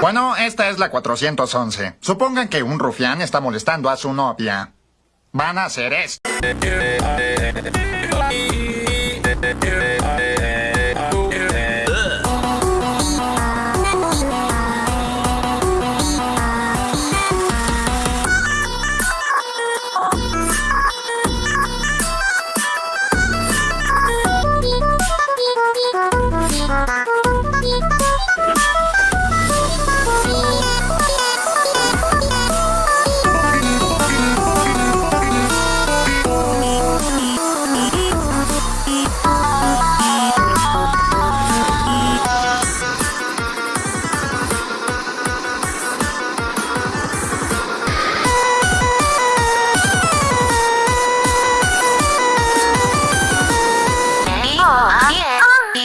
Bueno, esta es la 411. Supongan que un rufián está molestando a su novia. Van a hacer esto.